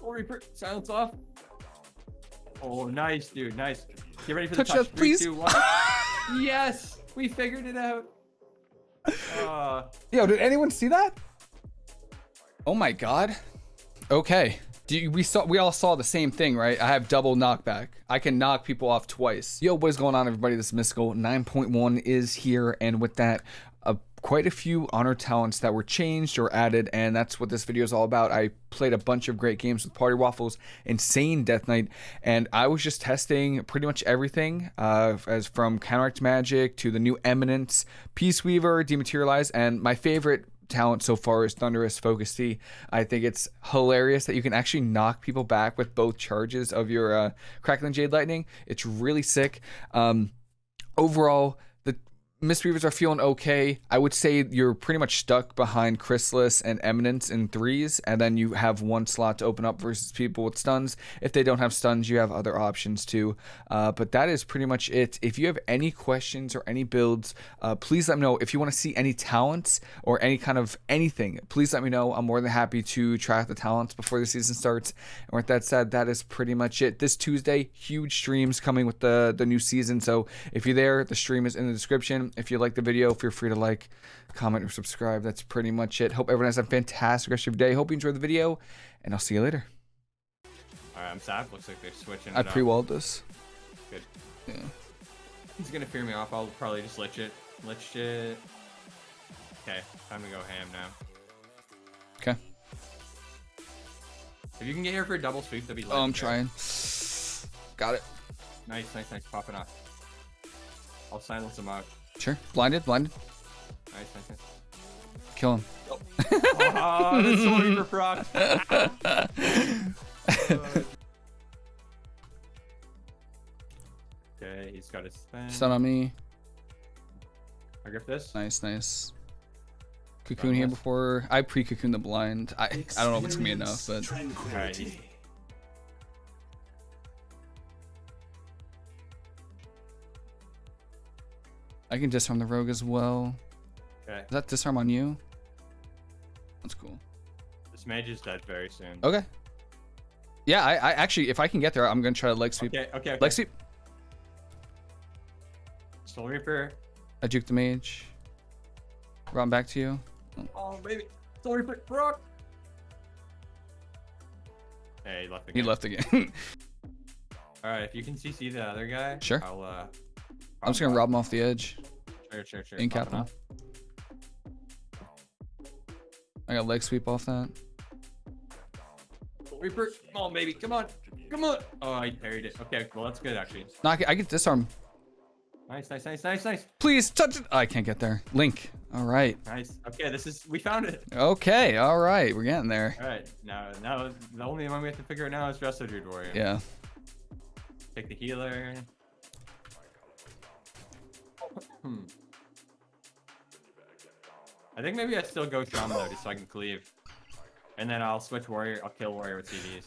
Soul Reaper, silence off. Oh, nice, dude, nice. Get ready for Touch the touch. that, Three, please. two, one. yes, we figured it out. Uh, Yo, did anyone see that? Oh my god. Okay. Do you, we saw we all saw the same thing, right? I have double knockback. I can knock people off twice. Yo, what is going on, everybody? This is Mystical 9.1 is here, and with that, quite a few honor talents that were changed or added, and that's what this video is all about. I played a bunch of great games with Party Waffles, Insane Death Knight, and I was just testing pretty much everything, uh, as from Counteract Magic to the new Eminence, Peace Weaver, Dematerialize, and my favorite talent so far is Thunderous Focus Tea. I think it's hilarious that you can actually knock people back with both charges of your uh, Crackling Jade Lightning. It's really sick. Um, overall, the Mistweavers are feeling okay. I would say you're pretty much stuck behind Chrysalis and Eminence in threes, and then you have one slot to open up versus people with stuns. If they don't have stuns, you have other options too. Uh, but that is pretty much it. If you have any questions or any builds, uh, please let me know. If you want to see any talents or any kind of anything, please let me know. I'm more than happy to try out the talents before the season starts. And with that said, that is pretty much it. This Tuesday, huge streams coming with the the new season. So if you're there, the stream is in the description. If you like the video, feel free to like, comment, or subscribe. That's pretty much it. Hope everyone has a fantastic rest of your day. Hope you enjoyed the video, and I'll see you later. all right, I'm sad. Looks like they're switching. I pre-walled this. Good. Yeah. He's gonna fear me off. I'll probably just lich it. Lich it. Okay, time to go ham now. Okay. If you can get here for a double sweep, that'd be Oh, I'm trying. Got it. Nice, nice, nice. Popping off. I'll silence him out. Sure. Blinded. Blinded. Nice, nice, nice. Kill him. Oh, ah, Soul Reaper proc. okay, he's got his thing. Stun on me. I grip this. Nice, nice. Cocoon here before I pre-cocoon the blind. I I don't know if it's gonna be enough, but I can disarm the rogue as well. Okay, Is that disarm on you? That's cool. this mage is dead very soon. Okay. Yeah, I, I actually, if I can get there, I'm gonna try to leg sweep. Okay, okay, okay. Leg sweep. Soul Reaper. I juke the mage. Run back to you. Oh, baby. Soul Reaper proc. Hey, he left He again. left again. Alright, if you can CC the other guy, Sure. I'll, uh... I'm just gonna rob him off the edge. Sure, sure, sure. In Popping cap him. I got leg sweep off that. Reaper. Come on, baby. Come on. Come on. Oh, I parried it. Okay, well, that's good, actually. No, I can, I can disarm. Nice, nice, nice, nice, nice. Please touch it. I can't get there. Link. All right. Nice. Okay, this is... We found it. Okay. All right. We're getting there. Alright, now, now, the only one we have to figure out now is Resto Druid Warrior. Yeah. Take the healer. I think maybe I still go Shaman though, just so I can cleave. And then I'll switch Warrior, I'll kill Warrior with CDs.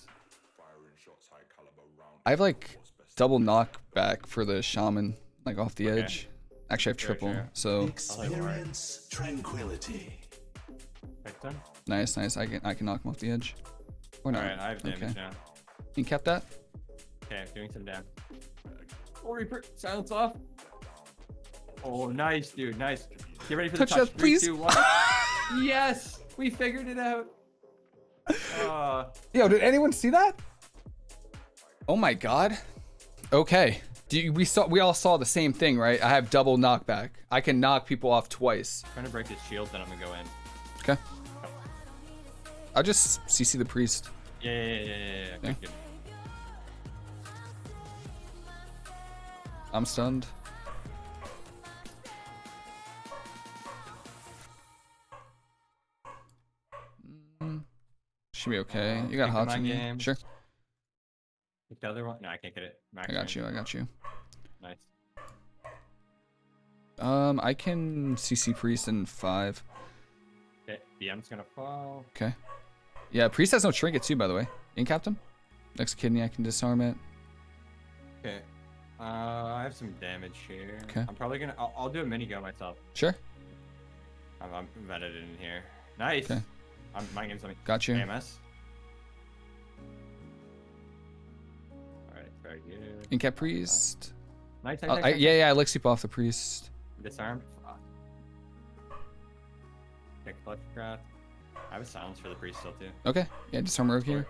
I have like double knockback for the shaman, like off the Okay. edge. Actually, I have triple. sure. So Experience tranquility. Right nice, nice. I can I can knock him off the edge. Or not. Alright, I have damage okay. now. You kept that? Okay, doing some damage. Soul Reaper, silence off. Oh, nice, dude, nice. Get ready for the Touch touch. that, Three, please. two, one. yes, we figured it out. Uh, Yo, did anyone see that? Oh my god. Okay. Do you, we saw we all saw the same thing, right? I have double knockback. I can knock people off twice. I'm trying to break his shield, then I'm gonna go in. Okay. I'll just CC the priest. Yeah, yeah, yeah, yeah, yeah. yeah. Yeah. Good, good. I'm stunned. Should be okay. You got hot you? game. Sure. The other one. No, I can't get it. Max I got you. I got you. Nice. Um, I can CC priest in five. Okay, BM's gonna fall. Okay. Yeah, priest has no trinket too, by the way. In captain. Next kidney, I can disarm it. Okay. Uh, I have some damage here. Okay. I'm probably gonna. I'll, I'll do a mini go myself. Sure. I'm, I'm vetted in here. Nice. Okay. I'm, my game's on me. Got you. AMS. good. Incap priest. Nice, Uh, nice, I, yeah, yeah, I sweep off the priest. Disarmed. Fuck. Kick clutch craft. I have a silence for the priest still too. Okay, yeah, disarm rogue here.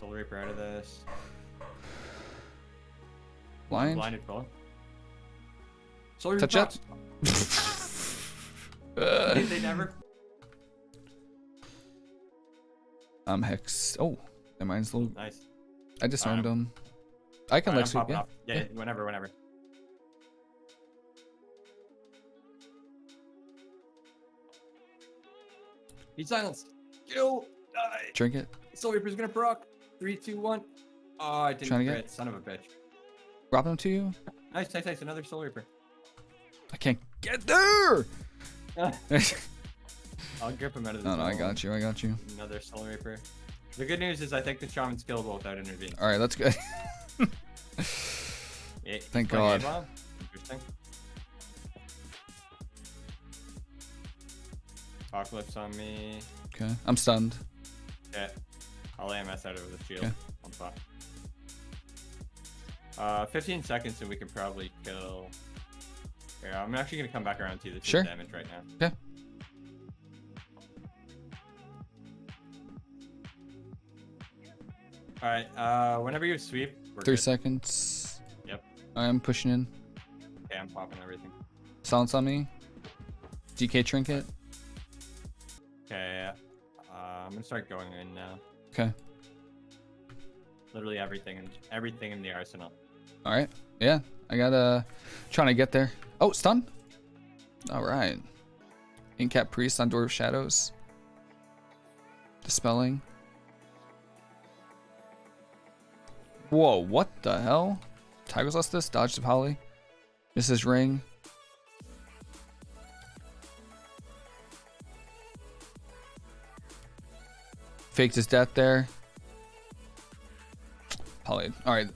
Soul Reaper out of this. Blind. Blinded full. Soul Reaper Touch up. Uh, They, they never. I'm hex. Oh, that mine's low. Nice. I disarmed Um, him. I can I'm sweep. Yeah. Yeah, Yeah. whenever, whenever. He's silenced. Kill. Die. Drink it. Soul Reaper's gonna proc. Three, two, one. Oh, I didn't Trying to crit. get- Son of a bitch. Drop him to you. Nice, nice, nice. Another Soul Reaper. I can't get there. I'll grip him out of the no, no, I got you. I got you. Another Soul Reaper. The good news is I think the Shaman's killable without intervening. All right, let's go. Yeah, Thank God. Interesting. Apocalypse on me. okay, I'm stunned. Yeah. I'll AMS out of the shield. Okay. On top. Uh, 15 seconds and we can probably kill. Yeah, I'm actually gonna come back around to the Sure. damage right now. Okay. All right. Uh, whenever you sweep, we're Three good. seconds. Yep. I am pushing in. Okay, I'm popping everything. Silence on me. DK trinket. Okay. Uh, I'm gonna start going in now. Okay. Literally everything and everything in the arsenal. All right. Yeah, I got uh trying to get there. Oh, stun. All right. Incap priest on door of shadows. Dispelling. Whoa, what the hell? Tiger's lost this. Dodge the poly. Mrs. Ring. Faked his death there. Poly. All right.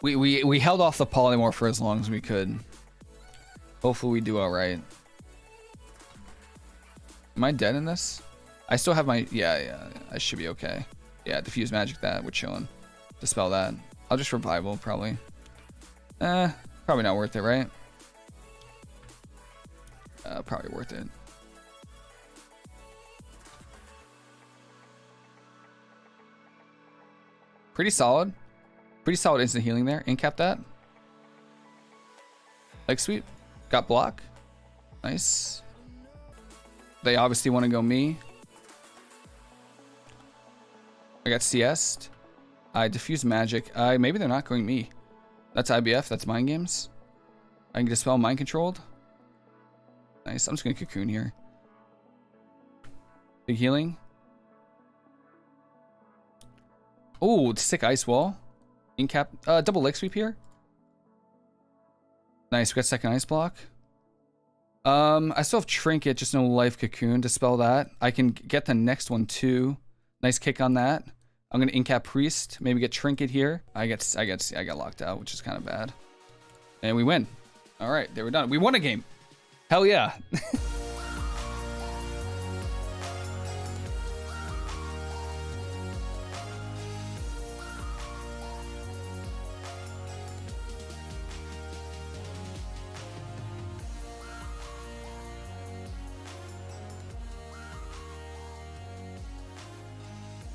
We, we, we held off the polymorph for as long as we could. Hopefully we do alright. Am I dead in this? I still have my... Yeah, yeah. I should be okay. Yeah, diffuse magic that. We're chilling. Dispel that. I'll just revival, probably. Eh, probably not worth it, right? Uh, probably worth it. Pretty solid. Pretty solid instant healing there. Incap that. Leg sweep. Got block. Nice. They obviously want to go me. I got CS. I diffuse magic. Uh, maybe they're not going me. That's IBF. That's mind games. I can dispel mind controlled. Nice. I'm just gonna cocoon here. Big healing. Oh, sick ice wall. Incap. Uh, double leg sweep here. Nice. We got second ice block. Um, I still have trinket, just no life cocoon to spell that. I can get the next one too. Nice kick on that. I'm gonna incap priest. Maybe get trinket here. I get, I get, I got locked out, which is kind of bad. And we win. All right, there we're done. We won a game. Hell yeah.